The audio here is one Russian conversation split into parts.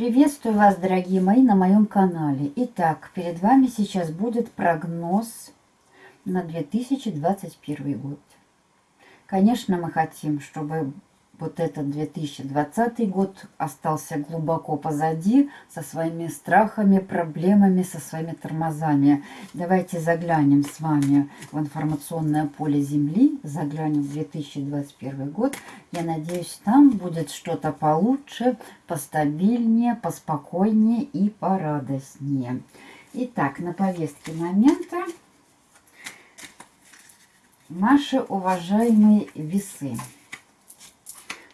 Приветствую вас, дорогие мои, на моем канале. Итак, перед вами сейчас будет прогноз на 2021 год. Конечно, мы хотим, чтобы вот этот 2020 год остался глубоко позади со своими страхами, проблемами, со своими тормозами. Давайте заглянем с вами в информационное поле Земли, заглянем в 2021 год. Я надеюсь, там будет что-то получше, постабильнее, поспокойнее и порадостнее. Итак, на повестке момента наши уважаемые весы.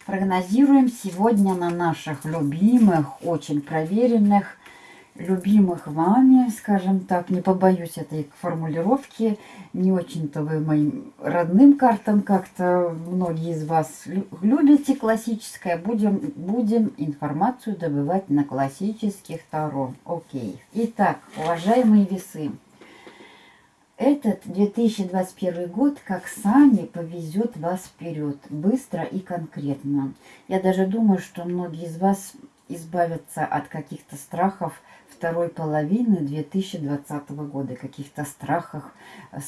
Прогнозируем сегодня на наших любимых, очень проверенных, любимых вами, скажем так, не побоюсь этой формулировки, не очень-то вы моим родным картам как-то, многие из вас любите классическое, будем, будем информацию добывать на классических Таро. Окей. Итак, уважаемые весы, этот 2021 год как сами повезет вас вперед, быстро и конкретно. Я даже думаю, что многие из вас избавятся от каких-то страхов второй половины 2020 года, каких-то страхах,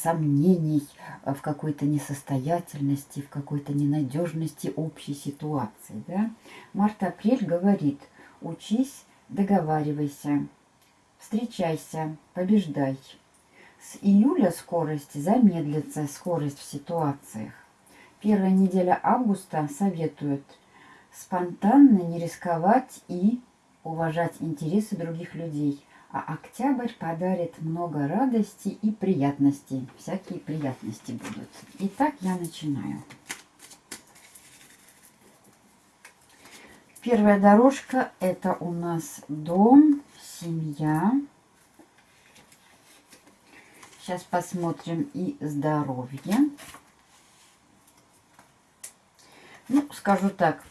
сомнений в какой-то несостоятельности, в какой-то ненадежности общей ситуации. Да? Март-апрель говорит, учись, договаривайся, встречайся, побеждай. С июля скорость замедлится, скорость в ситуациях. Первая неделя августа советует спонтанно не рисковать и уважать интересы других людей. А октябрь подарит много радости и приятностей. Всякие приятности будут. Итак, я начинаю. Первая дорожка это у нас дом, семья, Сейчас посмотрим и здоровье. Ну, скажу так,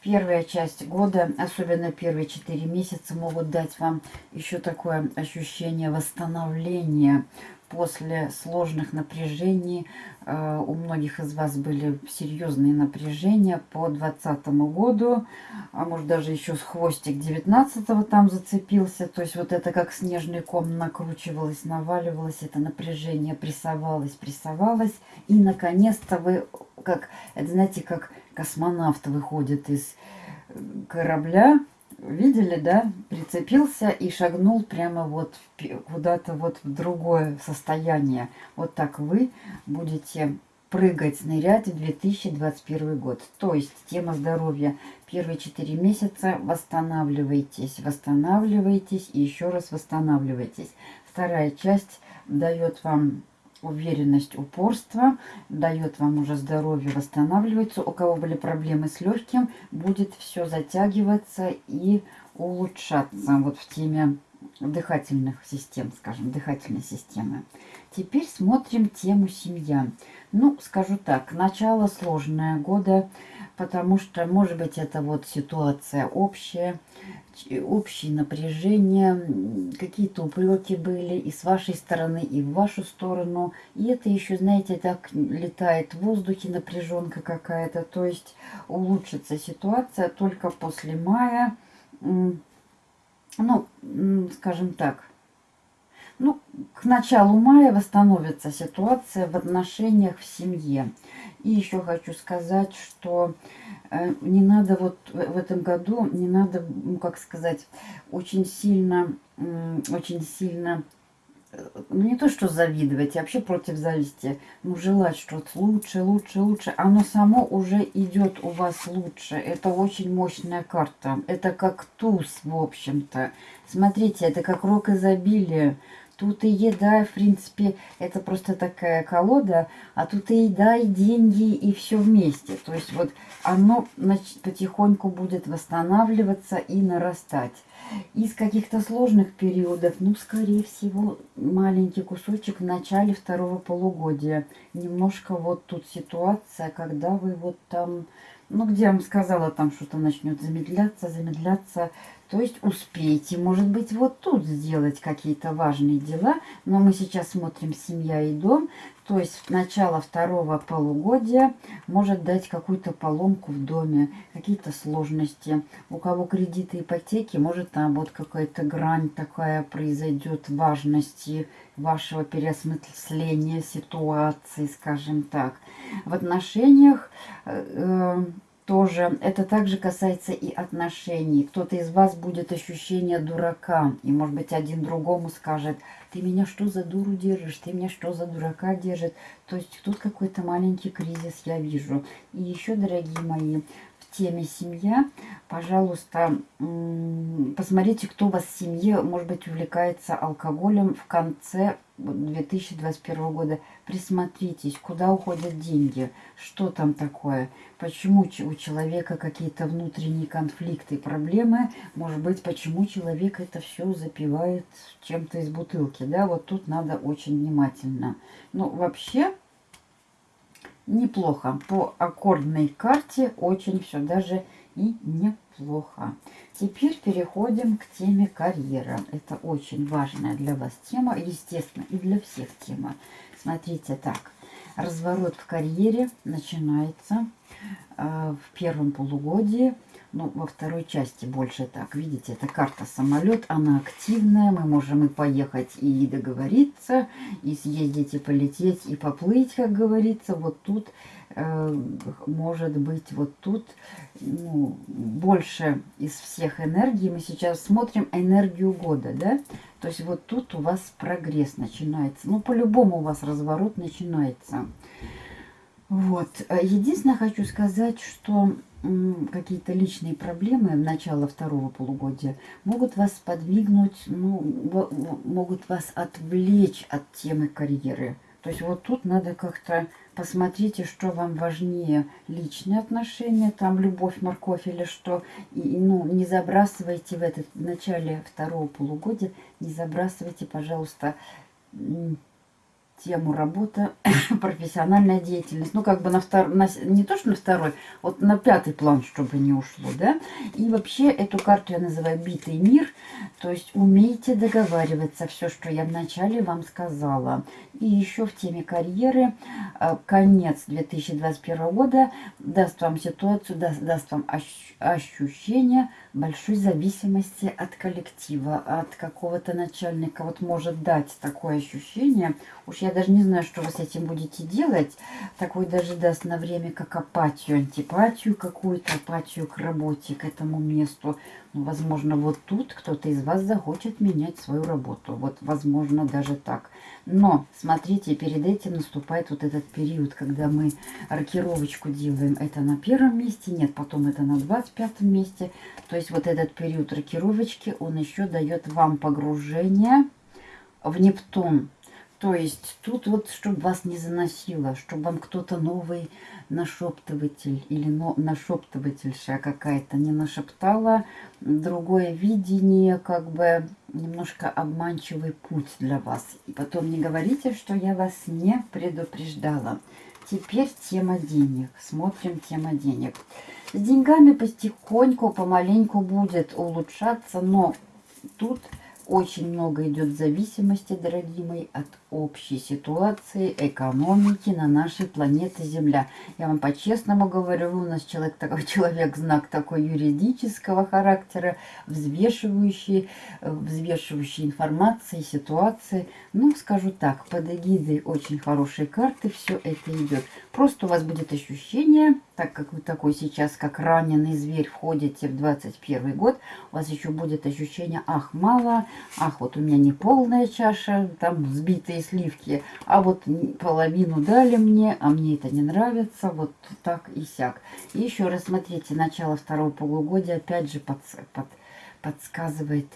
первая часть года, особенно первые 4 месяца, могут дать вам еще такое ощущение восстановления после сложных напряжений. Э, у многих из вас были серьезные напряжения по 2020 году, а может даже еще с хвостик 19 там зацепился. То есть вот это как снежный ком накручивалось, наваливалось, это напряжение прессовалось, прессовалось. И наконец-то вы, как, это знаете, как космонавт выходит из корабля, видели, да, прицепился и шагнул прямо вот куда-то вот в другое состояние. Вот так вы будете прыгать, нырять в 2021 год. То есть тема здоровья. Первые 4 месяца восстанавливайтесь, восстанавливайтесь и еще раз восстанавливайтесь. Вторая часть дает вам уверенность, упорство, дает вам уже здоровье, восстанавливается. У кого были проблемы с легким, будет все затягиваться и улучшаться вот в теме дыхательных систем, скажем, дыхательной системы. Теперь смотрим тему семья. Ну, скажу так, начало сложное года, потому что, может быть, это вот ситуация общая, общее напряжение, какие-то упреки были и с вашей стороны, и в вашу сторону. И это еще, знаете, так летает в воздухе напряженка какая-то. То есть улучшится ситуация только после мая. Ну, скажем так, ну, к началу мая восстановится ситуация в отношениях в семье. И еще хочу сказать, что э, не надо вот в этом году, не надо, ну, как сказать, очень сильно, очень сильно, э, ну не то что завидовать, а вообще против зависти, ну желать что-то лучше, лучше, лучше. Оно само уже идет у вас лучше. Это очень мощная карта. Это как туз, в общем-то. Смотрите, это как рок изобилия. Тут и еда, в принципе, это просто такая колода, а тут и еда, и деньги, и все вместе. То есть вот оно значит, потихоньку будет восстанавливаться и нарастать. Из каких-то сложных периодов, ну, скорее всего, маленький кусочек в начале второго полугодия. Немножко вот тут ситуация, когда вы вот там ну, где я вам сказала, там что-то начнет замедляться, замедляться. То есть успейте, может быть, вот тут сделать какие-то важные дела. Но мы сейчас смотрим «Семья и дом». То есть начало второго полугодия может дать какую-то поломку в доме, какие-то сложности. У кого кредиты, ипотеки, может там вот какая-то грань такая произойдет важности вашего переосмысления ситуации, скажем так. В отношениях э, э тоже это также касается и отношений. Кто-то из вас будет ощущение дурака. И, может быть, один другому скажет, ты меня что за дуру держишь, ты меня что за дурака держит. То есть тут какой-то маленький кризис я вижу. И еще, дорогие мои, теме семья, пожалуйста, посмотрите, кто у вас в семье, может быть, увлекается алкоголем в конце 2021 года. Присмотритесь, куда уходят деньги, что там такое, почему у человека какие-то внутренние конфликты, проблемы, может быть, почему человек это все запивает чем-то из бутылки, да, вот тут надо очень внимательно. Ну, вообще, неплохо, по аккордной карте очень все даже и неплохо. Теперь переходим к теме карьера. Это очень важная для вас тема, естественно, и для всех тема. Смотрите так. Разворот в карьере начинается э, в первом полугодии ну, во второй части больше так. Видите, это карта самолет, она активная. Мы можем и поехать, и договориться, и съездить, и полететь, и поплыть, как говорится. Вот тут э, может быть, вот тут ну, больше из всех энергий. Мы сейчас смотрим энергию года, да? То есть вот тут у вас прогресс начинается. Ну, по-любому у вас разворот начинается. Вот. Единственное, хочу сказать, что какие-то личные проблемы в начало второго полугодия могут вас подвигнуть, ну, могут вас отвлечь от темы карьеры. То есть вот тут надо как-то посмотрите, что вам важнее, личные отношения, там любовь, морковь или что. И, ну, не забрасывайте в этот в начале второго полугодия, не забрасывайте, пожалуйста, тему работа, профессиональная деятельность. Ну, как бы на второй, на, не то, что на второй, вот на пятый план, чтобы не ушло, да. И вообще эту карту я называю «Битый мир», то есть умейте договариваться, все, что я вначале вам сказала. И еще в теме карьеры э, конец 2021 года даст вам ситуацию, даст, даст вам ощущение большой зависимости от коллектива, от какого-то начальника. Вот может дать такое ощущение. Уж я даже не знаю, что вы с этим будете делать. Такой даже даст на время как апатию, антипатию какую-то, апатию к работе, к этому месту. Ну, возможно, вот тут кто-то из вас захочет менять свою работу. Вот, возможно, даже так. Но, смотрите, перед этим наступает вот этот период, когда мы рокировочку делаем. Это на первом месте, нет, потом это на 25 месте. То есть вот этот период рокировочки, он еще дает вам погружение в Нептун. То есть тут вот, чтобы вас не заносило, чтобы вам кто-то новый нашептыватель или но, нашептывательша какая-то не нашептала, другое видение, как бы немножко обманчивый путь для вас. И потом не говорите, что я вас не предупреждала. Теперь тема денег. Смотрим тема денег. С деньгами потихоньку, помаленьку будет улучшаться, но тут очень много идет зависимости, дорогие мои, от общей ситуации, экономики на нашей планете Земля. Я вам по-честному говорю, у нас человек такой человек, знак такой юридического характера, взвешивающий, э, взвешивающий информации, ситуации. Ну, скажу так, под эгидой очень хорошие карты все это идет. Просто у вас будет ощущение, так как вы такой сейчас, как раненый зверь, входите в 21 год, у вас еще будет ощущение, ах, мало, ах, вот у меня не полная чаша, там сбитые сливки, а вот половину дали мне, а мне это не нравится, вот так и сяк. И еще раз смотрите, начало второго полугодия опять же под, под, подсказывает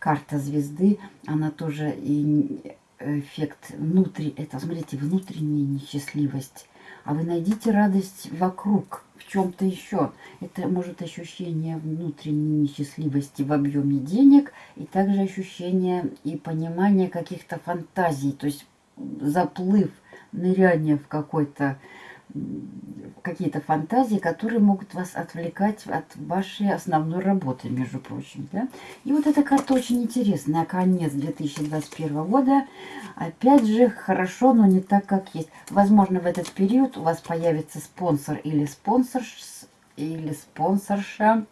карта звезды, она тоже и эффект внутри, это, смотрите, внутренняя несчастливость. А вы найдите радость вокруг, в чем-то еще. Это может ощущение внутренней несчастливости в объеме денег и также ощущение и понимание каких-то фантазий, то есть заплыв, ныряние в какой-то какие-то фантазии, которые могут вас отвлекать от вашей основной работы, между прочим. Да? И вот эта карта очень интересная. Конец 2021 года. Опять же, хорошо, но не так, как есть. Возможно, в этот период у вас появится спонсор или спонсор или спонсорша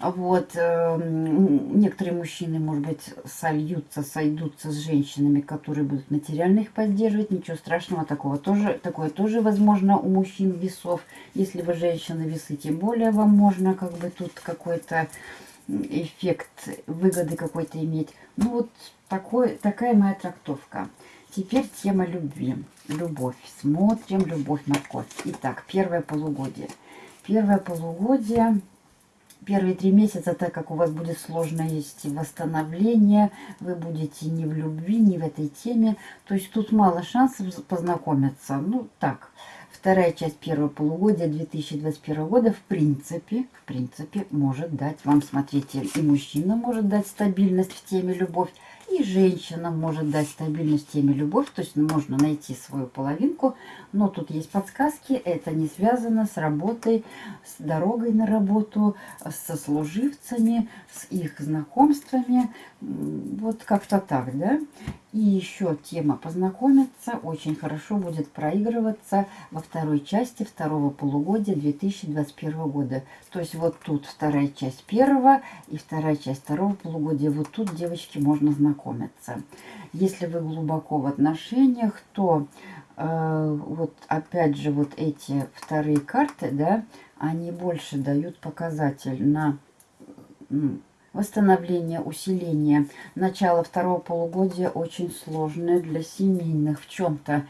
вот, эм, некоторые мужчины, может быть, сольются, сойдутся с женщинами, которые будут материально их поддерживать. Ничего страшного такого тоже, такое тоже возможно у мужчин весов. Если вы женщина весы, тем более вам можно как бы тут какой-то эффект выгоды какой-то иметь. Ну вот такой, такая моя трактовка. Теперь тема любви. Любовь. Смотрим любовь морковь. Итак, первое полугодие. Первое полугодие первые три месяца, так как у вас будет сложное есть восстановление, вы будете не в любви, не в этой теме. То есть тут мало шансов познакомиться. Ну, так, вторая часть первого полугодия 2021 года в принципе, в принципе, может дать вам, смотрите, и мужчина может дать стабильность в теме любовь, и женщина может дать стабильность теме любовь, то есть можно найти свою половинку, но тут есть подсказки, это не связано с работой, с дорогой на работу, со служивцами, с их знакомствами, вот как-то так, да. И еще тема познакомиться очень хорошо будет проигрываться во второй части второго полугодия 2021 года. То есть вот тут вторая часть первого и вторая часть второго полугодия. Вот тут, девочки, можно знакомиться. Если вы глубоко в отношениях, то э, вот опять же вот эти вторые карты, да, они больше дают показатель на восстановление, усиление. Начало второго полугодия очень сложное для семейных в чем-то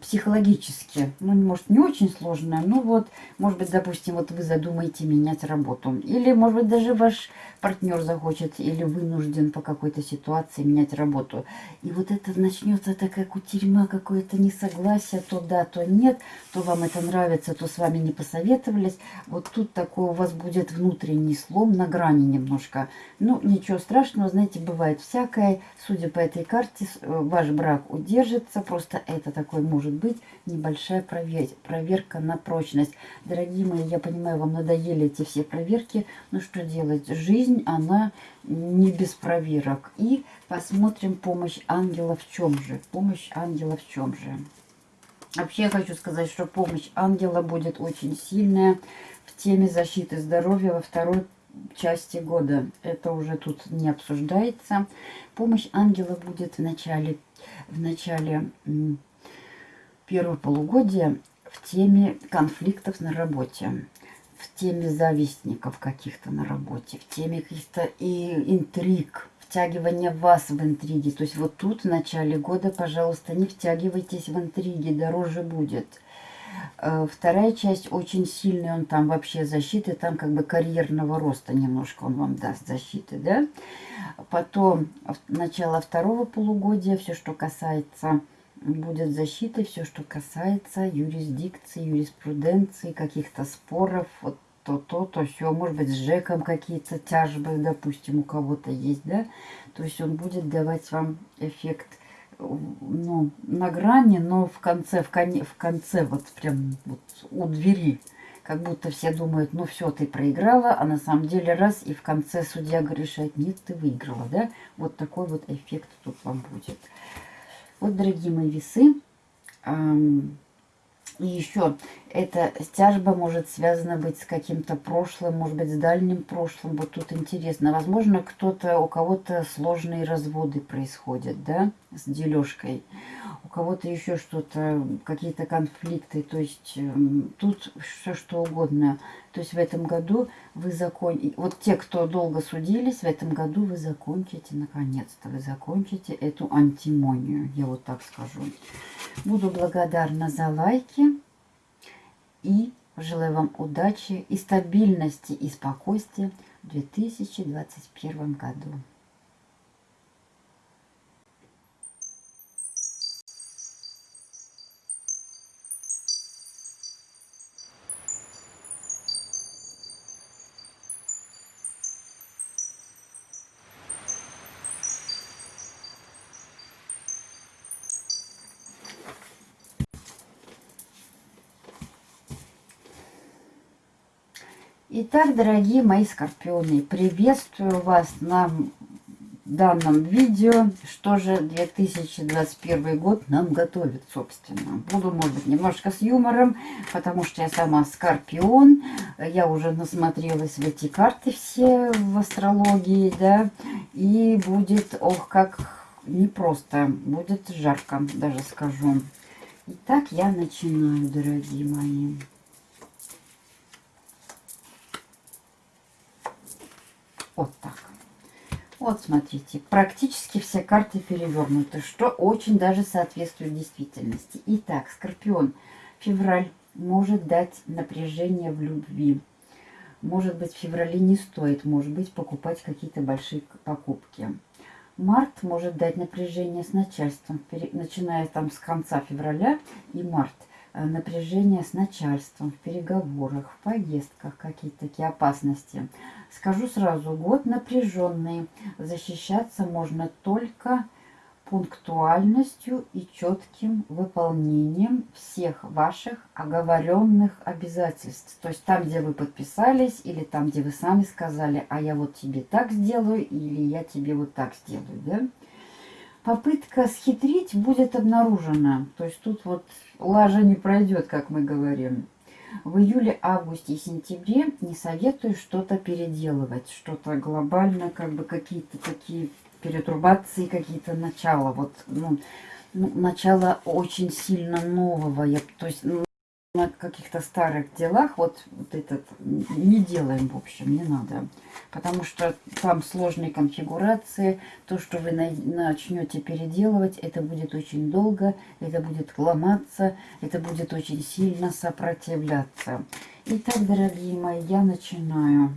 психологически, ну, может, не очень сложное, но вот, может быть, допустим, вот вы задумаете менять работу. Или, может быть, даже ваш партнер захочет или вынужден по какой-то ситуации менять работу. И вот это начнется такая кутерьма, какое-то несогласие, то да, то нет, то вам это нравится, то с вами не посоветовались. Вот тут такой у вас будет внутренний слом на грани немножко. Ну, ничего страшного, знаете, бывает всякое. Судя по этой карте, э, ваш брак удержится, просто это такой может быть небольшая проверка на прочность. Дорогие мои, я понимаю, вам надоели эти все проверки, но что делать? Жизнь, она не без проверок. И посмотрим помощь ангела в чем же. Помощь ангела в чем же. Вообще я хочу сказать, что помощь ангела будет очень сильная в теме защиты здоровья во второй части года. Это уже тут не обсуждается. Помощь ангела будет в начале, в начале первого полугодия в теме конфликтов на работе, в теме завистников каких-то на работе, в теме каких-то и интриг, втягивания вас в интриги. То есть вот тут в начале года, пожалуйста, не втягивайтесь в интриги, дороже будет. Э, вторая часть очень сильная, он там вообще защиты, там как бы карьерного роста немножко он вам даст защиты, да. Потом начало второго полугодия, все, что касается будет защитой все, что касается юрисдикции, юриспруденции, каких-то споров, вот то, то, то, все, может быть, с Жеком какие-то тяжбы, допустим, у кого-то есть, да, то есть он будет давать вам эффект, ну, на грани, но в конце, в, коне, в конце, вот прям вот у двери, как будто все думают, ну все, ты проиграла, а на самом деле раз, и в конце судья решает, нет, ты выиграла, да, вот такой вот эффект тут вам будет. Вот, дорогие мои весы, и еще, эта тяжба может связана быть с каким-то прошлым, может быть, с дальним прошлым. Вот тут интересно. Возможно, кто-то, у кого-то сложные разводы происходят, да, с дележкой. У кого-то еще что-то, какие-то конфликты. То есть эм, тут все что угодно. То есть в этом году вы закончите, вот те, кто долго судились, в этом году вы закончите, наконец-то, вы закончите эту антимонию, я вот так скажу. Буду благодарна за лайки и желаю вам удачи и стабильности и спокойствия в 2021 году. Итак, дорогие мои скорпионы, приветствую вас на данном видео. Что же 2021 год нам готовит, собственно. Буду, может быть, немножко с юмором, потому что я сама скорпион. Я уже насмотрелась в эти карты все в астрологии, да. И будет, ох, как непросто. Будет жарко, даже скажу. Итак, я начинаю, дорогие мои. Вот так. Вот, смотрите, практически все карты перевернуты, что очень даже соответствует действительности. Итак, Скорпион, февраль может дать напряжение в любви. Может быть, в феврале не стоит, может быть, покупать какие-то большие покупки. Март может дать напряжение с начальством, начиная там с конца февраля и март – Э, напряжение с начальством, в переговорах, в поездках, какие-то такие опасности. Скажу сразу, год напряженный. Защищаться можно только пунктуальностью и четким выполнением всех ваших оговоренных обязательств. То есть там, где вы подписались, или там, где вы сами сказали, а я вот тебе так сделаю, или я тебе вот так сделаю, да? Попытка схитрить будет обнаружена. То есть тут вот лажа не пройдет, как мы говорим. В июле, августе и сентябре не советую что-то переделывать, что-то глобальное, как бы какие-то такие перетрубации, какие-то начала. Вот, ну, ну, начало очень сильно нового. Я, то есть, ну, на каких-то старых делах вот, вот этот не делаем, в общем, не надо. Потому что там сложные конфигурации, то, что вы начнете переделывать, это будет очень долго, это будет ломаться, это будет очень сильно сопротивляться. Итак, дорогие мои, я начинаю.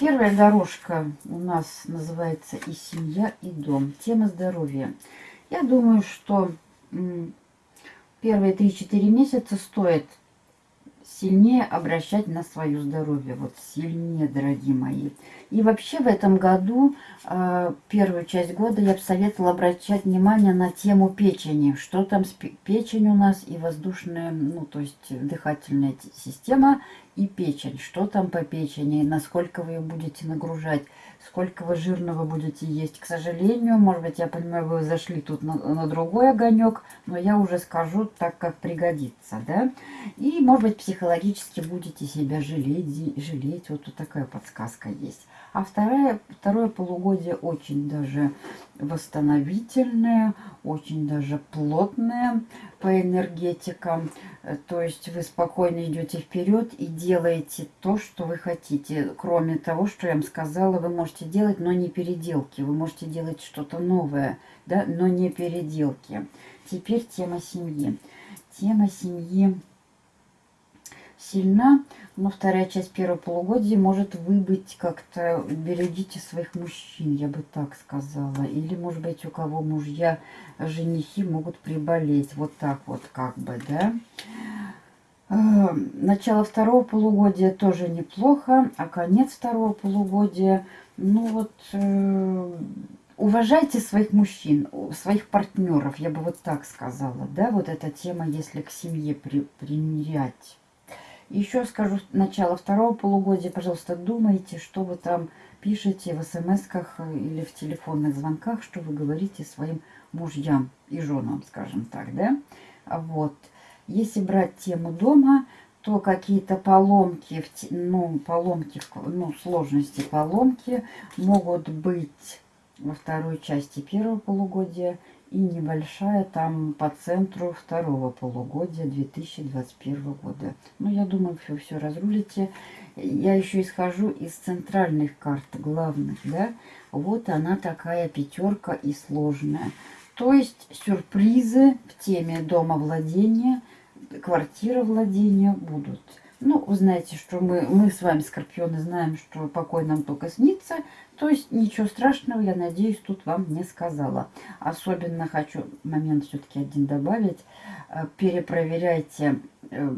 Первая дорожка у нас называется «И семья, и дом». Тема здоровья. Я думаю, что первые 3-4 месяца стоит сильнее обращать на свое здоровье. Вот сильнее, дорогие мои. И вообще в этом году, э, первую часть года, я бы советовала обращать внимание на тему печени. Что там с печень у нас и воздушная, ну то есть дыхательная система и печень. Что там по печени, насколько вы ее будете нагружать сколько вы жирного будете есть. К сожалению, может быть, я понимаю, вы зашли тут на, на другой огонек, но я уже скажу так, как пригодится, да. И, может быть, психологически будете себя жалеть, жалеть. Вот тут такая подсказка есть. А второе, второе полугодие очень даже восстановительное, очень даже плотное по энергетикам. То есть вы спокойно идете вперед и делаете то, что вы хотите. Кроме того, что я вам сказала, вы можете делать, но не переделки. Вы можете делать что-то новое, да, но не переделки. Теперь тема семьи. Тема семьи сильна, но вторая часть первого полугодия может выбыть как-то, берегите своих мужчин, я бы так сказала. Или, может быть, у кого мужья, женихи могут приболеть, вот так вот как бы, да. Э, начало второго полугодия тоже неплохо, а конец второго полугодия, ну вот, э, уважайте своих мужчин, своих партнеров, я бы вот так сказала, да, вот эта тема, если к семье при, примерять. Еще скажу, начало второго полугодия, пожалуйста, думайте, что вы там пишете в смс-ках или в телефонных звонках, что вы говорите своим мужьям и женам, скажем так, да? Вот. Если брать тему дома, то какие-то поломки, ну, поломки, ну, сложности поломки могут быть во второй части первого полугодия и небольшая там по центру второго полугодия 2021 года. Ну, я думаю, все, все разрулите. Я еще исхожу из центральных карт, главных, да. Вот она такая пятерка и сложная. То есть сюрпризы в теме дома владения, квартира владения будут. Ну, вы знаете, что мы, мы с вами, скорпионы, знаем, что покой нам только снится. То есть ничего страшного, я надеюсь, тут вам не сказала. Особенно хочу момент все-таки один добавить. Э, перепроверяйте э,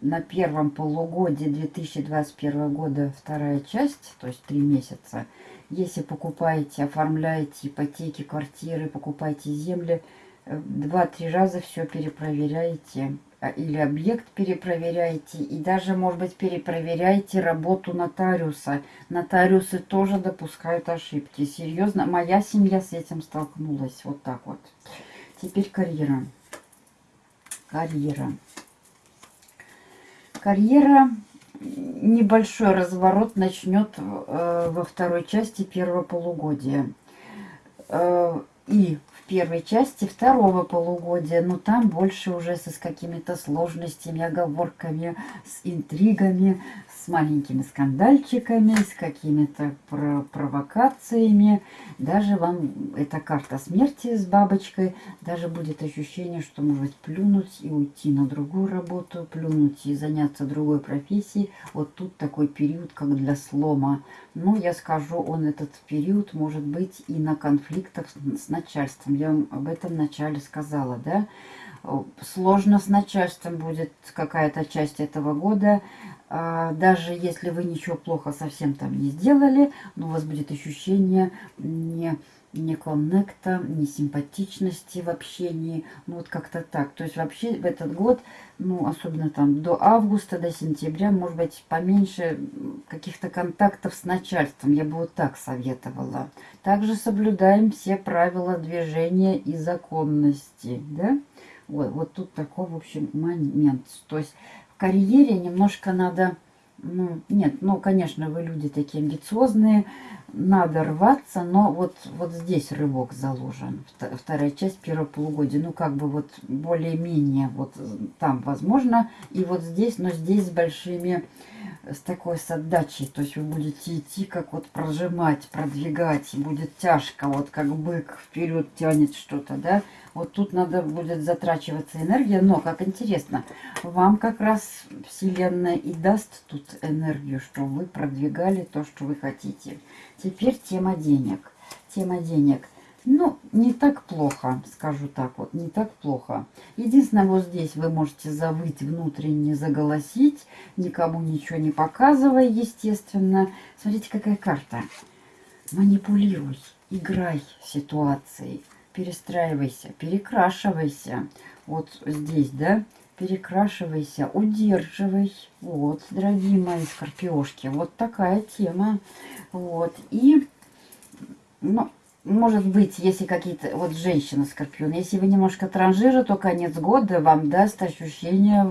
на первом полугодии 2021 года вторая часть, то есть три месяца. Если покупаете, оформляете ипотеки, квартиры, покупаете земли, э, два-три раза все перепроверяете а, или объект перепроверяете, и даже, может быть, перепроверяете работу нотариуса. Нотариусы тоже допускают ошибки. Серьезно, моя семья с этим столкнулась. Вот так вот. Теперь карьера. Карьера. Карьера небольшой разворот начнет э, во второй части первого полугодия. Э, и первой части второго полугодия, но там больше уже с какими-то сложностями, оговорками, с интригами, с маленькими скандальчиками, с какими-то провокациями. Даже вам эта карта смерти с бабочкой, даже будет ощущение, что может плюнуть и уйти на другую работу, плюнуть и заняться другой профессией. Вот тут такой период, как для слома. Но я скажу, он этот период может быть и на конфликтах с начальством. Я об этом вначале сказала, да? Сложно с начальством будет какая-то часть этого года. А, даже если вы ничего плохо совсем там не сделали, но у вас будет ощущение не не коннекта, не симпатичности в общении, ну вот как-то так. То есть вообще в этот год, ну особенно там до августа, до сентября, может быть поменьше каких-то контактов с начальством, я бы вот так советовала. Также соблюдаем все правила движения и законности, да? Вот, вот тут такой, в общем, момент. То есть в карьере немножко надо ну, нет, ну, конечно, вы люди такие амбициозные, надо рваться, но вот, вот здесь рывок заложен, вторая часть первого полугодия, ну, как бы вот более-менее вот там возможно, и вот здесь, но здесь с большими, с такой с отдачей, то есть вы будете идти, как вот прожимать, продвигать, будет тяжко, вот как бык вперед тянет что-то, да, вот тут надо будет затрачиваться энергия, но, как интересно, вам как раз Вселенная и даст тут энергию, что вы продвигали то, что вы хотите. Теперь тема денег. Тема денег. Ну, не так плохо, скажу так вот, не так плохо. Единственное, вот здесь вы можете завыть внутренне, заголосить, никому ничего не показывая, естественно. Смотрите, какая карта. Манипулируй, играй ситуацией перестраивайся, перекрашивайся. Вот здесь, да, перекрашивайся, удерживай. Вот, дорогие мои скорпиошки, вот такая тема. Вот, и, ну, может быть, если какие-то, вот женщина скорпион, если вы немножко транжира, то конец года вам даст ощущение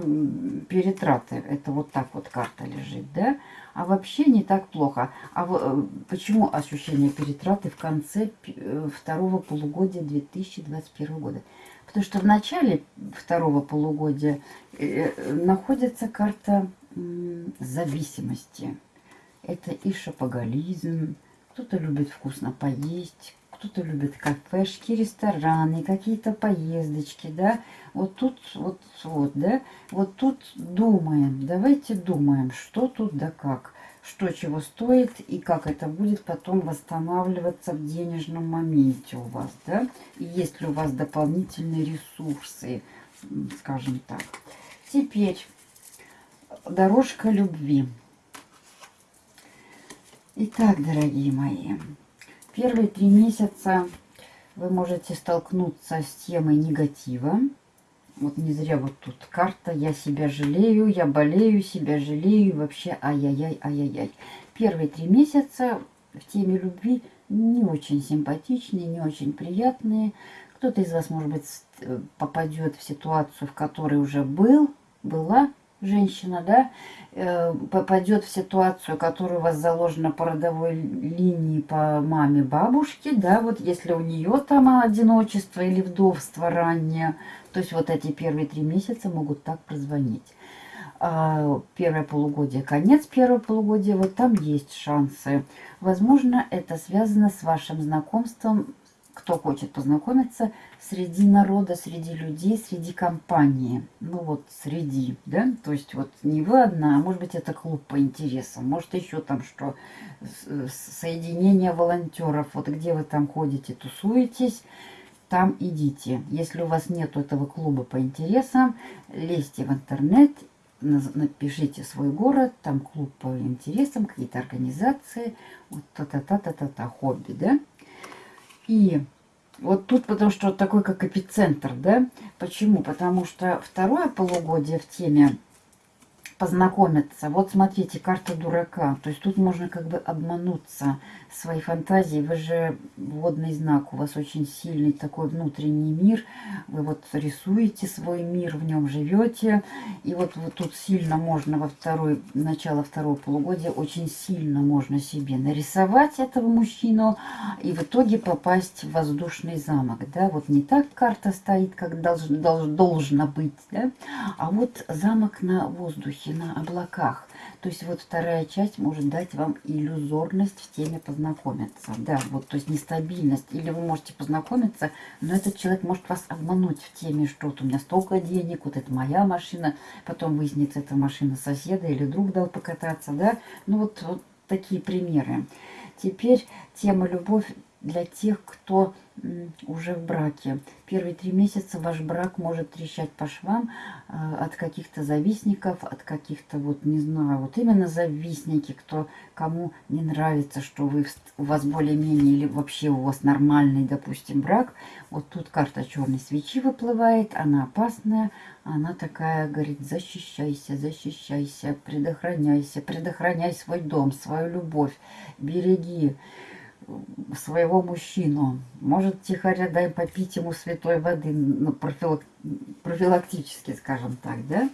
перетраты. Это вот так вот карта лежит, да? А вообще не так плохо. А э, почему ощущение перетраты в конце э, второго полугодия 2021 года? Потому что в начале второго полугодия э, находится карта зависимости. Это и шопоголизм, кто-то любит вкусно поесть, кто-то любит кафешки, рестораны, какие-то поездочки, да. Вот тут, вот, вот, да, вот тут думаем, давайте думаем, что тут да как, что чего стоит и как это будет потом восстанавливаться в денежном моменте у вас, да. И есть ли у вас дополнительные ресурсы, скажем так. Теперь дорожка любви. Итак, дорогие мои, Первые три месяца вы можете столкнуться с темой негатива. Вот не зря вот тут карта «Я себя жалею», «Я болею», «Себя жалею», вообще ай-яй-яй, ай-яй-яй. Первые три месяца в теме любви не очень симпатичные, не очень приятные. Кто-то из вас, может быть, э, попадет в ситуацию, в которой уже был, была женщина, да, э, попадет в ситуацию, которая у вас заложена по родовой линии по маме бабушке, да, вот если у нее там одиночество или вдовство раннее, то есть вот эти первые три месяца могут так прозвонить. А первое полугодие, конец первого полугодия, вот там есть шансы. Возможно, это связано с вашим знакомством кто хочет познакомиться среди народа, среди людей, среди компании. Ну вот, среди, да? То есть вот не вы одна, а может быть это клуб по интересам, может еще там что, соединение волонтеров, вот где вы там ходите, тусуетесь, там идите. Если у вас нет этого клуба по интересам, лезьте в интернет, напишите свой город, там клуб по интересам, какие-то организации, вот та-та-та-та-та-та, хобби, да? И Вот тут потому что такой как эпицентр, да? Почему? Потому что второе полугодие в теме познакомиться. Вот смотрите, карта дурака. То есть тут можно как бы обмануться своей фантазией. Вы же водный знак, у вас очень сильный такой внутренний мир. Вы вот рисуете свой мир, в нем живете. И вот, вот тут сильно можно во второй, начало второго полугодия, очень сильно можно себе нарисовать этого мужчину и в итоге попасть в воздушный замок. Да? Вот не так карта стоит, как долж, долж, должна быть, да? а вот замок на воздухе, на облаках. То есть вот вторая часть может дать вам иллюзорность в теме познакомиться. Да, вот то есть нестабильность. Или вы можете познакомиться, но этот человек может вас обмануть в теме, что вот у меня столько денег, вот это моя машина. Потом выяснится, это машина соседа или друг дал покататься, да. Ну вот, вот такие примеры. Теперь тема любовь для тех, кто уже в браке. Первые три месяца ваш брак может трещать по швам э, от каких-то завистников, от каких-то, вот не знаю, вот именно завистники, кто кому не нравится, что вы у вас более-менее или вообще у вас нормальный, допустим, брак. Вот тут карта черной свечи выплывает, она опасная, она такая, говорит, защищайся, защищайся, предохраняйся, предохраняй свой дом, свою любовь, береги своего мужчину. Может, тихоря дай попить ему святой воды, ну, профилак... профилактически, скажем так, да?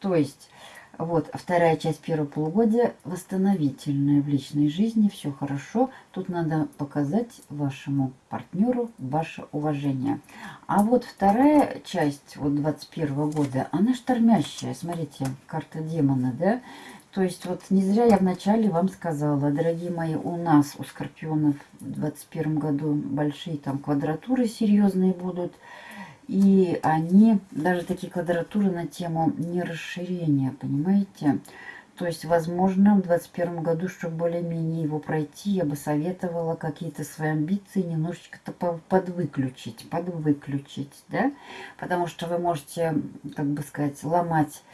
То есть, вот, вторая часть первого полугодия восстановительная в личной жизни, все хорошо. Тут надо показать вашему партнеру ваше уважение. А вот вторая часть, вот 21 года, она штормящая. Смотрите, карта демона, да? То есть вот не зря я вначале вам сказала, дорогие мои, у нас, у скорпионов в 2021 году большие там квадратуры серьезные будут. И они, даже такие квадратуры на тему не расширения, понимаете? То есть, возможно, в 2021 году, чтобы более-менее его пройти, я бы советовала какие-то свои амбиции немножечко-то подвыключить, подвыключить, да? Потому что вы можете, как бы сказать, ломать,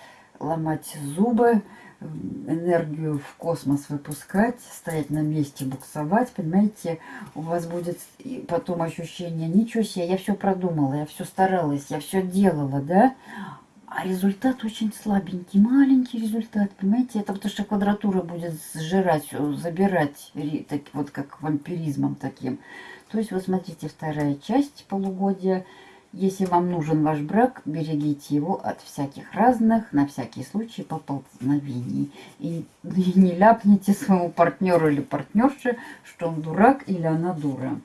ломать зубы, энергию в космос выпускать, стоять на месте, буксовать, понимаете, у вас будет потом ощущение, ничего себе, я все продумала, я все старалась, я все делала, да, а результат очень слабенький, маленький результат, понимаете, это потому что квадратура будет сжирать, забирать, так, вот как вампиризмом таким. То есть, вот смотрите, вторая часть полугодия – если вам нужен ваш брак, берегите его от всяких разных, на всякий случай, поползновений. И, и не ляпните своему партнеру или партнерше, что он дурак или она дура.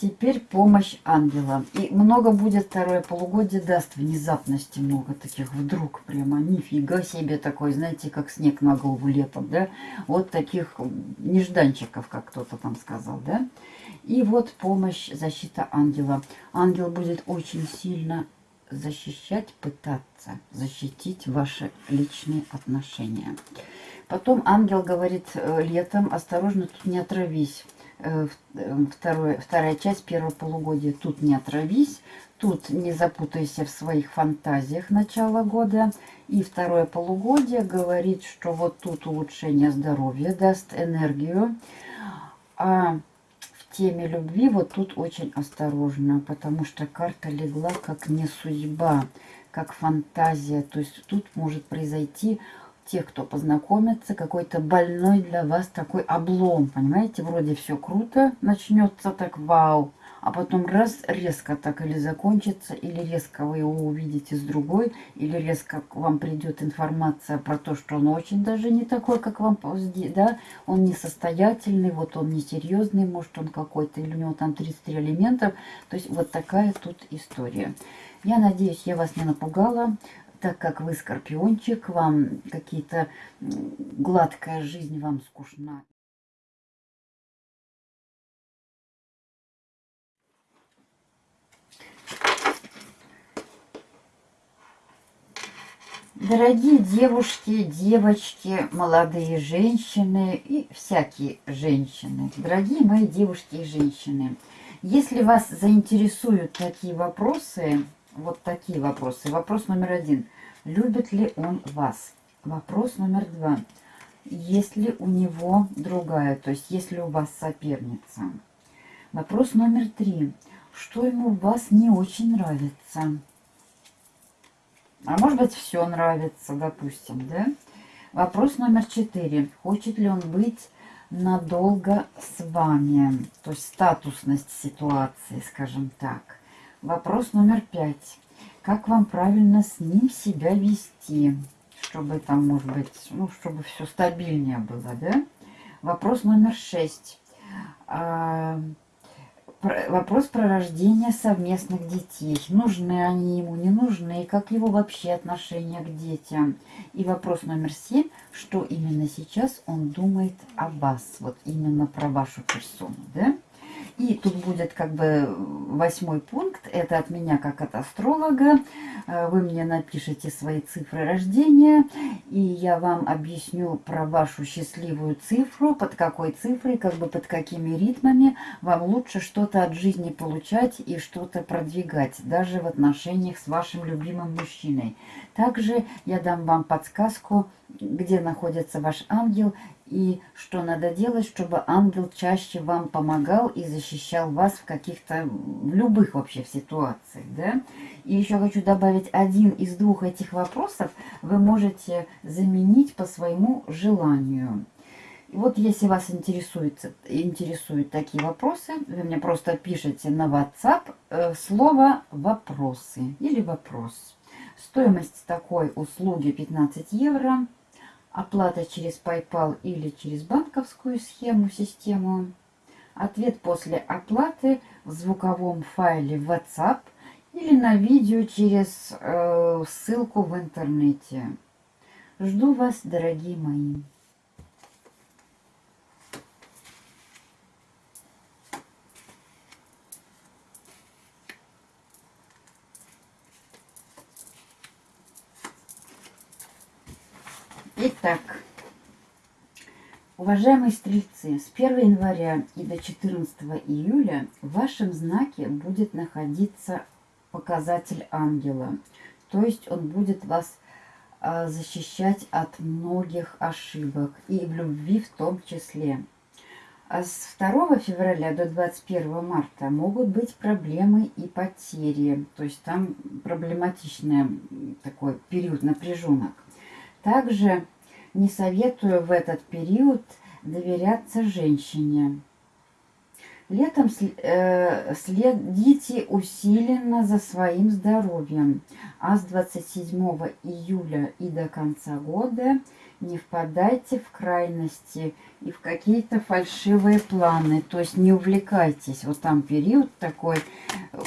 Теперь помощь ангела. И много будет второе полугодие, даст внезапности много таких вдруг. Прямо нифига себе такой, знаете, как снег на голову летом, да? Вот таких нежданчиков, как кто-то там сказал, да? И вот помощь, защита ангела. Ангел будет очень сильно защищать, пытаться защитить ваши личные отношения. Потом ангел говорит э, летом, осторожно, тут не отравись. Э, э, второе, вторая часть первого полугодия, тут не отравись, тут не запутайся в своих фантазиях начала года. И второе полугодие говорит, что вот тут улучшение здоровья даст энергию. А теме любви вот тут очень осторожно, потому что карта легла как не судьба, как фантазия. То есть тут может произойти тех, кто познакомится, какой-то больной для вас такой облом, понимаете? Вроде все круто, начнется так вау, а потом раз резко так или закончится, или резко вы его увидите с другой, или резко к вам придет информация про то, что он очень даже не такой, как вам, да, он несостоятельный, вот он несерьезный, может он какой-то, или у него там 33 элементов, то есть вот такая тут история. Я надеюсь, я вас не напугала, так как вы скорпиончик, вам какие-то гладкая жизнь вам скучна. Дорогие девушки, девочки, молодые женщины и всякие женщины, дорогие мои девушки и женщины, если вас заинтересуют такие вопросы, вот такие вопросы. Вопрос номер один. Любит ли он вас? Вопрос номер два. Есть ли у него другая, то есть есть ли у вас соперница? Вопрос номер три. что ему в вас не очень нравится. А может быть, все нравится, допустим, да? Вопрос номер четыре. Хочет ли он быть надолго с вами? То есть статусность ситуации, скажем так. Вопрос номер пять. Как вам правильно с ним себя вести? Чтобы там, может быть, ну, чтобы все стабильнее было, да? Вопрос номер шесть. Вопрос про рождение совместных детей. Нужны они ему, не нужны, как его вообще отношение к детям. И вопрос номер семь, что именно сейчас он думает о вас, вот именно про вашу персону, да? И тут будет как бы восьмой пункт, это от меня как от астролога. Э, вы мне напишите свои цифры рождения, и я вам объясню про вашу счастливую цифру, под какой цифрой, как бы под какими ритмами вам лучше что-то от жизни получать и что-то продвигать, даже в отношениях с вашим любимым мужчиной. Также я дам вам подсказку, где находится ваш ангел и что надо делать, чтобы ангел чаще вам помогал и защищал вас в каких-то, в любых вообще ситуациях, да. И еще хочу добавить, один из двух этих вопросов вы можете заменить по своему желанию. Вот если вас интересует, интересуют такие вопросы, вы мне просто пишите на WhatsApp э, слово «вопросы» или «вопрос». Стоимость такой услуги 15 евро. Оплата через PayPal или через банковскую схему, систему. Ответ после оплаты в звуковом файле WhatsApp или на видео через э, ссылку в интернете. Жду вас, дорогие мои. Итак, уважаемые стрельцы, с 1 января и до 14 июля в вашем знаке будет находиться показатель ангела. То есть он будет вас а, защищать от многих ошибок и в любви в том числе. А с 2 февраля до 21 марта могут быть проблемы и потери. То есть там проблематичный такой период напряженок. Также не советую в этот период доверяться женщине. Летом э, следите усиленно за своим здоровьем, а с 27 июля и до конца года не впадайте в крайности и в какие-то фальшивые планы. То есть не увлекайтесь. Вот там период такой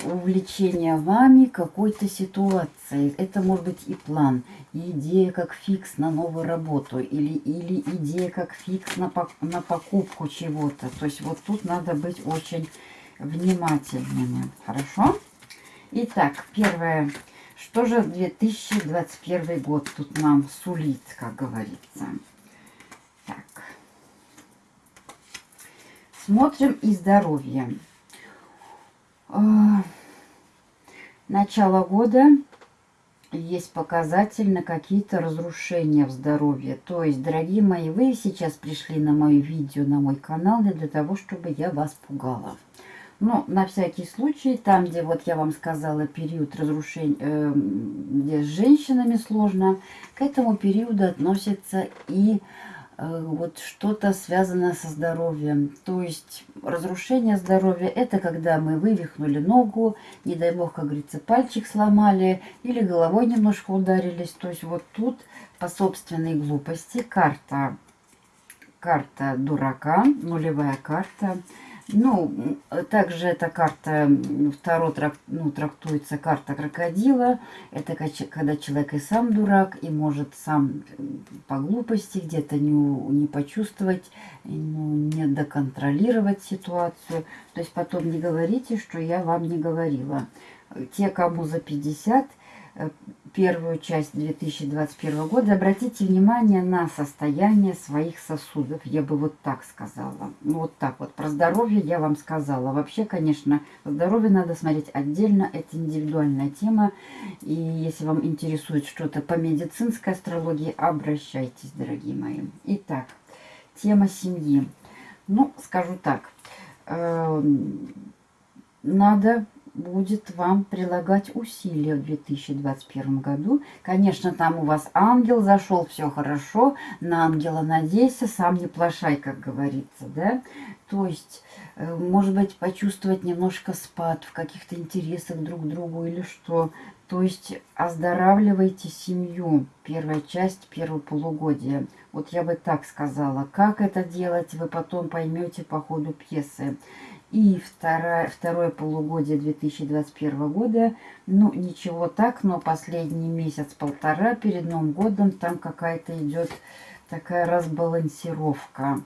увлечения вами какой-то ситуацией. Это может быть и план, и идея как фикс на новую работу, или, или идея как фикс на, на покупку чего-то. То есть вот тут надо быть очень внимательными. Хорошо? Итак, первое что же 2021 год тут нам сулит, как говорится? Так. Смотрим и здоровье. А, начало года есть показатель на какие-то разрушения в здоровье. То есть, дорогие мои, вы сейчас пришли на мое видео, на мой канал не для того, чтобы я вас пугала. Но на всякий случай, там, где вот я вам сказала период разрушения, э, где с женщинами сложно, к этому периоду относится и э, вот что-то связанное со здоровьем. То есть разрушение здоровья это когда мы вывихнули ногу, не дай бог, как говорится, пальчик сломали или головой немножко ударились. То есть вот тут по собственной глупости карта, карта дурака, нулевая карта – ну, также эта карта, второй трак, ну, трактуется карта крокодила. Это когда человек и сам дурак, и может сам по глупости где-то не, не почувствовать, ну, не доконтролировать ситуацию. То есть потом не говорите, что я вам не говорила. Те, кому за 50, Э, первую часть 2021 года, обратите внимание на состояние своих сосудов. Я бы вот так сказала. Вот так вот. Про здоровье я вам сказала. Вообще, конечно, здоровье надо смотреть отдельно. Это индивидуальная тема. И если вам интересует что-то по медицинской астрологии, обращайтесь, дорогие мои. Итак, тема семьи. Ну, скажу так. Э, надо будет вам прилагать усилия в 2021 году. Конечно, там у вас ангел зашел, все хорошо, на ангела надейся, сам не плашай, как говорится, да. То есть, э, может быть, почувствовать немножко спад в каких-то интересах друг к другу или что. То есть, оздоравливайте семью. Первая часть, первого полугодия. Вот я бы так сказала. Как это делать, вы потом поймете по ходу пьесы. И второе, второе полугодие 2021 года, ну, ничего так, но последний месяц-полтора перед Новым годом там какая-то идет такая разбалансировка.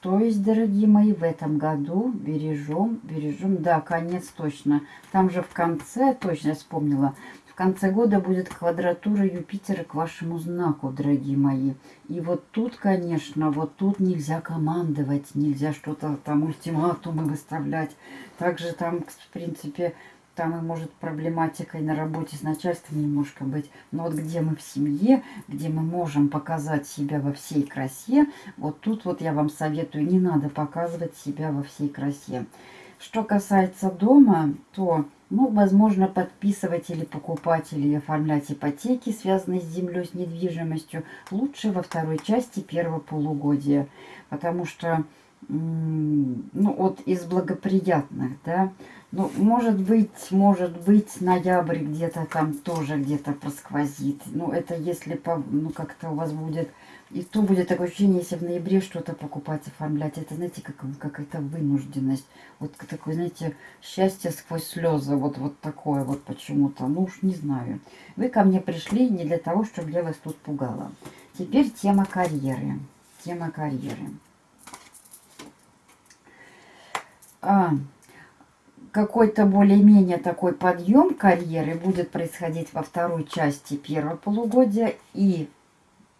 То есть, дорогие мои, в этом году бережем, бережем, да, конец точно. Там же в конце, точно я вспомнила, конце года будет квадратура Юпитера к вашему знаку, дорогие мои. И вот тут, конечно, вот тут нельзя командовать, нельзя что-то там ультиматумы выставлять. Также там, в принципе, там и может проблематика и на работе с начальством немножко быть. Но вот где мы в семье, где мы можем показать себя во всей красе, вот тут вот я вам советую, не надо показывать себя во всей красе. Что касается дома, то ну, возможно, подписывать или покупать или оформлять ипотеки, связанные с землей, с недвижимостью, лучше во второй части первого полугодия. Потому что, ну, вот из благоприятных, да, ну, может быть, может быть, ноябрь где-то там тоже где-то просквозит. Ну, это если, ну, как-то у вас будет и то будет такое ощущение, если в ноябре что-то покупать, оформлять. Это, знаете, как какая-то вынужденность. Вот такое, знаете, счастье сквозь слезы. Вот, вот такое вот почему-то. Ну уж не знаю. Вы ко мне пришли не для того, чтобы я вас тут пугала. Теперь тема карьеры. Тема карьеры. А, какой-то более-менее такой подъем карьеры будет происходить во второй части первого полугодия и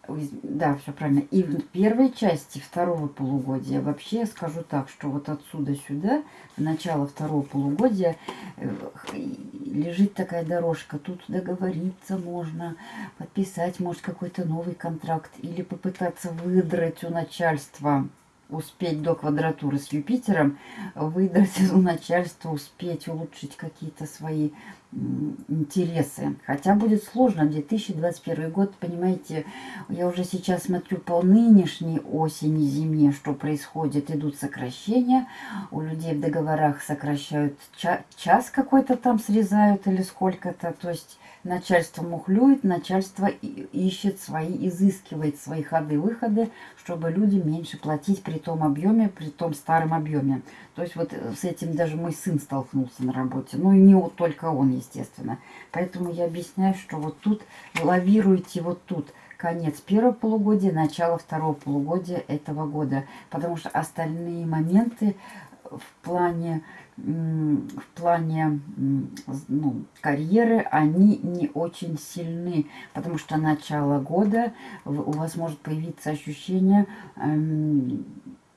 да, все правильно. И в первой части второго полугодия вообще я скажу так, что вот отсюда сюда, в начало второго полугодия, э, лежит такая дорожка. Тут договориться можно, подписать, может, какой-то новый контракт или попытаться выдрать у начальства успеть до квадратуры с Юпитером, выдрать у начальства, успеть улучшить какие-то свои интересы. Хотя будет сложно. 2021 год, понимаете, я уже сейчас смотрю по нынешней осени, зиме, что происходит. Идут сокращения. У людей в договорах сокращают ча час какой-то там срезают или сколько-то. То есть начальство мухлюет, начальство ищет свои, изыскивает свои ходы-выходы, чтобы люди меньше платить при том объеме, при том старом объеме. То есть вот э, с этим даже мой сын столкнулся на работе. Ну и не только он, естественно. Поэтому я объясняю, что вот тут лавируете вот тут. Конец первого полугодия, начало второго полугодия этого года. Потому что остальные моменты в плане в плане ну, карьеры они не очень сильны, потому что начало года у вас может появиться ощущение эм,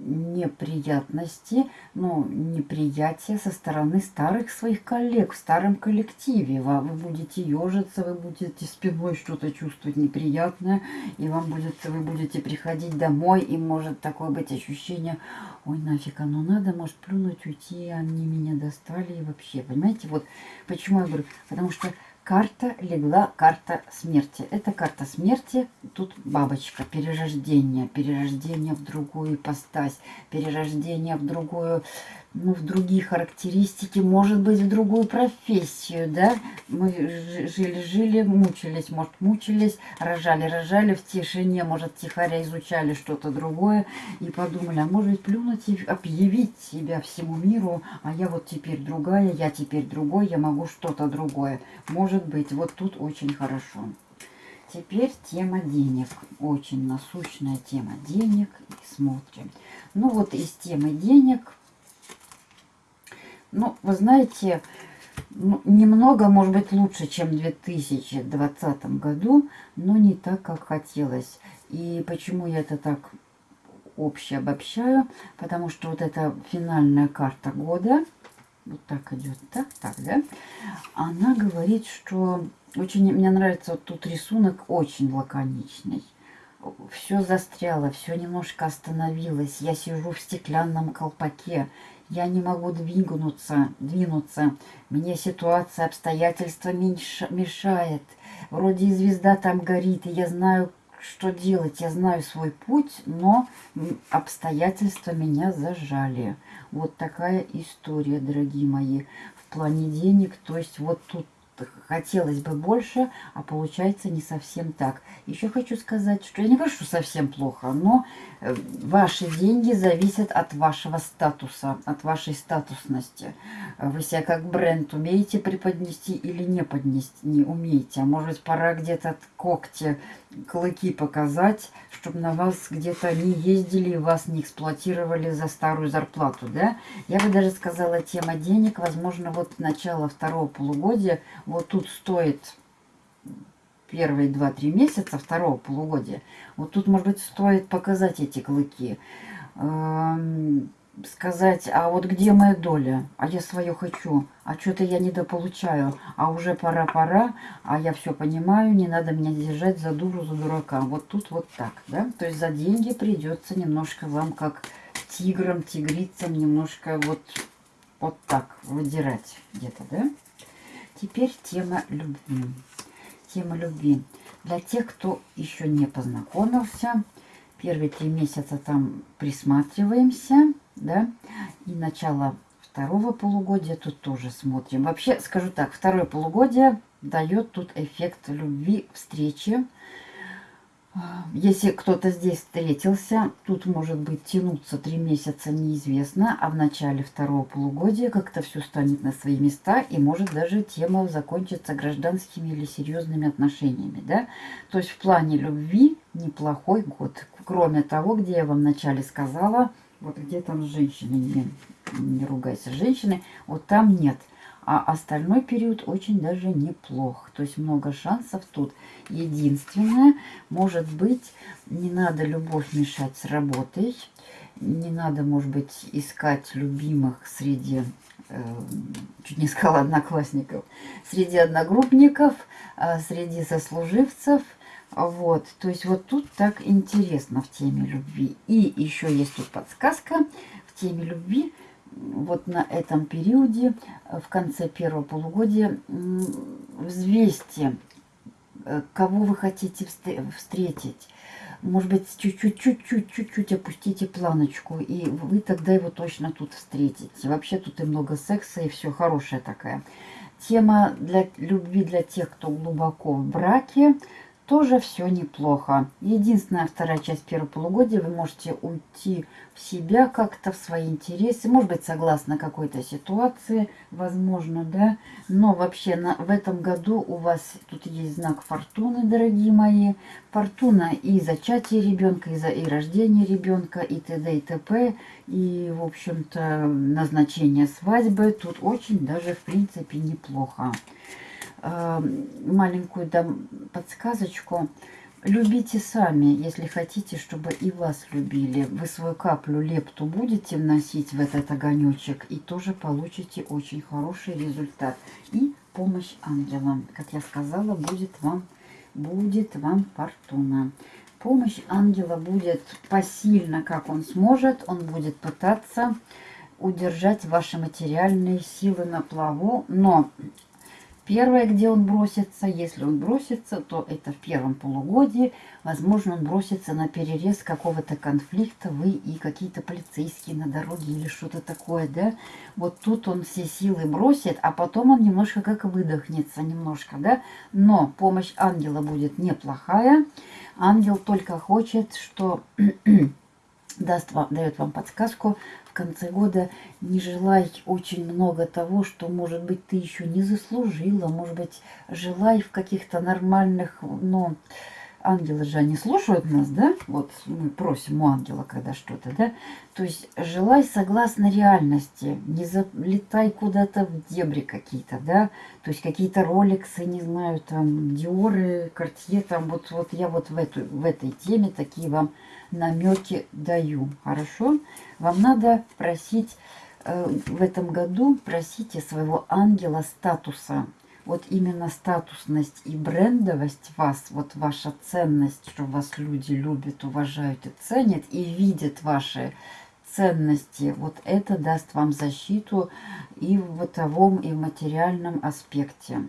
неприятности, ну, неприятия со стороны старых своих коллег в старом коллективе. Вы будете ежиться, вы будете спиной что-то чувствовать неприятное, и вам будет, вы будете приходить домой, и может такое быть ощущение, ой, нафиг оно надо, может плюнуть, уйти, они меня достали, и вообще, понимаете, вот почему я говорю, потому что карта легла, карта смерти. Это карта смерти, тут бабочка, перерождение, перерождение в другую ипостась, перерождение в другую ну, в другие характеристики, может быть, в другую профессию, да. Мы жили-жили, мучились, может, мучились, рожали-рожали в тишине, может, тихоря изучали что-то другое и подумали, а может плюнуть и объявить себя всему миру, а я вот теперь другая, я теперь другой, я могу что-то другое. Может быть, вот тут очень хорошо. Теперь тема денег. Очень насущная тема денег. Смотрим. Ну вот из темы денег ну, вы знаете, ну, немного, может быть, лучше, чем в 2020 году, но не так, как хотелось. И почему я это так общее обобщаю? Потому что вот эта финальная карта года, вот так идет, так, так, да, она говорит, что очень, мне нравится вот тут рисунок очень лаконичный. Все застряло, все немножко остановилось. Я сижу в стеклянном колпаке я не могу двинуться, двинуться. Мне ситуация, обстоятельства мешает. Вроде и звезда там горит, и я знаю, что делать. Я знаю свой путь, но обстоятельства меня зажали. Вот такая история, дорогие мои, в плане денег. То есть вот тут хотелось бы больше, а получается не совсем так. Еще хочу сказать, что я не говорю, что совсем плохо, но э, ваши деньги зависят от вашего статуса, от вашей статусности. Вы себя как бренд умеете преподнести или не поднести, не умеете. А может пора где-то когти, клыки показать, чтобы на вас где-то не ездили и вас не эксплуатировали за старую зарплату, да? Я бы даже сказала, тема денег, возможно, вот начало второго полугодия, вот тут стоит первые 2-3 месяца второго полугодия, вот тут, может быть, стоит показать эти клыки, эм, сказать, а вот где моя доля, а я свое хочу, а что-то я недополучаю, а уже пора-пора, а я все понимаю, не надо меня держать за дуру, за дурака. Вот тут вот так, да, то есть за деньги придется немножко вам как тиграм, тигрицам немножко вот, вот так выдирать где-то, да. Теперь тема любви. Тема любви. Для тех, кто еще не познакомился, первые три месяца там присматриваемся, да, и начало второго полугодия тут тоже смотрим. Вообще, скажу так, второе полугодие дает тут эффект любви, встречи. Если кто-то здесь встретился, тут может быть тянуться три месяца неизвестно, а в начале второго полугодия как-то все станет на свои места и может даже тема закончиться гражданскими или серьезными отношениями. Да? То есть в плане любви неплохой год. Кроме того, где я вам вначале сказала, вот где там женщины, не, не ругайся, женщины, вот там нет. А остальной период очень даже неплох. То есть много шансов тут. Единственное, может быть, не надо любовь мешать с работой. Не надо, может быть, искать любимых среди, э, чуть не сказала одноклассников, среди одногруппников, э, среди сослуживцев – вот, то есть вот тут так интересно в теме любви. И еще есть тут подсказка в теме любви. Вот на этом периоде, в конце первого полугодия, взвесьте, э, кого вы хотите встретить. Может быть, чуть-чуть-чуть-чуть-чуть опустите планочку, и вы тогда его точно тут встретите. Вообще тут и много секса, и все хорошая такая. Тема для любви для тех, кто глубоко в браке – тоже все неплохо. Единственная вторая часть первого полугодия, вы можете уйти в себя как-то, в свои интересы, может быть, согласно какой-то ситуации, возможно, да. Но вообще на, в этом году у вас тут есть знак фортуны, дорогие мои. Фортуна и зачатие ребенка, и, за, и рождение ребенка, и т.д. и т.п. И, в общем-то, назначение свадьбы тут очень даже, в принципе, неплохо. Эм, маленькую дам подсказочку. Любите сами, если хотите, чтобы и вас любили. Вы свою каплю лепту будете вносить в этот огонечек и тоже получите очень хороший результат. И помощь ангелам. Как я сказала, будет вам, будет вам фортуна. Помощь ангела будет посильно, как он сможет. Он будет пытаться удержать ваши материальные силы на плаву, но Первое, где он бросится, если он бросится, то это в первом полугодии. Возможно, он бросится на перерез какого-то конфликта, вы и какие-то полицейские на дороге или что-то такое, да. Вот тут он все силы бросит, а потом он немножко как выдохнется, немножко, да. Но помощь ангела будет неплохая. Ангел только хочет, что даст вам, дает вам подсказку, в конце года не желай очень много того, что, может быть, ты еще не заслужила. Может быть, желай в каких-то нормальных, но ангелы же они слушают нас, да? Вот мы просим у ангела, когда что-то, да? То есть желай согласно реальности, не залетай куда-то в дебри какие-то, да? То есть какие-то роликсы, не знаю, там, диоры, картье, там, вот, вот я вот в, эту, в этой теме такие вам намеки даю. Хорошо? Вам надо просить э, в этом году, просите своего ангела статуса. Вот именно статусность и брендовость вас, вот ваша ценность, что вас люди любят, уважают и ценят, и видят ваши ценности. Вот это даст вам защиту и в бытовом, и в материальном аспекте.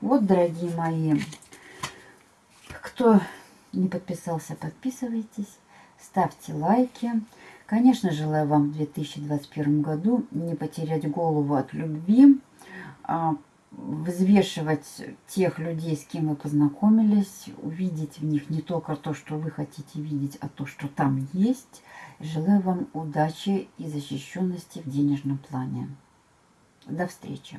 Вот, дорогие мои, кто не подписался, подписывайтесь, ставьте лайки. Конечно, желаю вам в 2021 году не потерять голову от любви, а взвешивать тех людей, с кем вы познакомились, увидеть в них не только то, что вы хотите видеть, а то, что там есть. Желаю вам удачи и защищенности в денежном плане. До встречи!